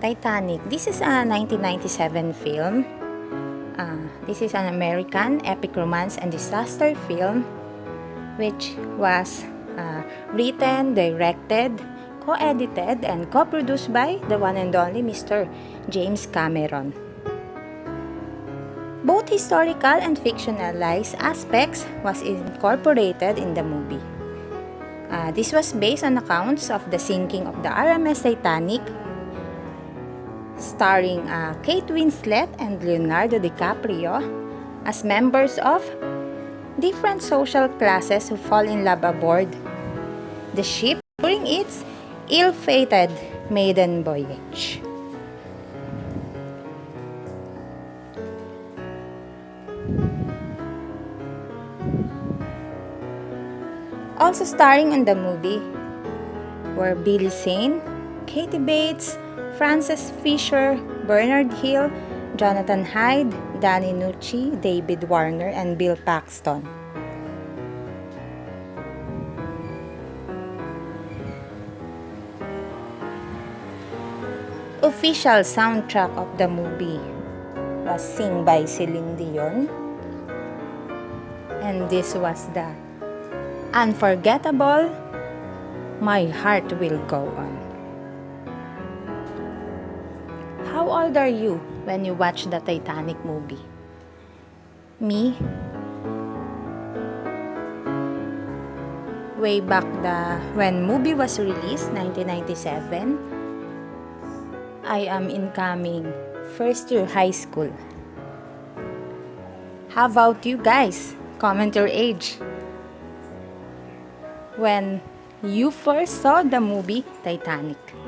Titanic. This is a 1997 film. Uh, this is an American epic romance and disaster film which was uh, written, directed, co-edited, and co-produced by the one and only Mr. James Cameron. Both historical and fictionalized aspects was incorporated in the movie. Uh, this was based on accounts of the sinking of the RMS Titanic starring uh, Kate Winslet and Leonardo DiCaprio as members of different social classes who fall in love aboard the ship during its ill-fated maiden voyage. Also starring in the movie were Billy Zane, Kathy Bates, Frances Fisher, Bernard Hill, Jonathan Hyde, Danny Nucci, David Warner, and Bill Paxton. Official soundtrack of the movie was sung by Celine Dion. And this was the unforgettable My Heart Will Go On. How old are you when you watch the Titanic movie? Me? Way back the when movie was released, 1997, I am incoming first year high school. How about you guys? Comment your age. When you first saw the movie Titanic.